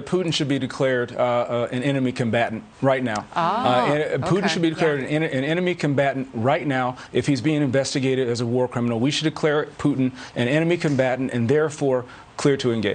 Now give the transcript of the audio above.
Putin should be declared uh, uh, an enemy combatant right now. Uh, oh, uh, Putin okay. should be declared yeah. an, an, enemy combatant right now if he's being investigated as a war criminal. We should declare Putin an enemy combatant and therefore clear to engage.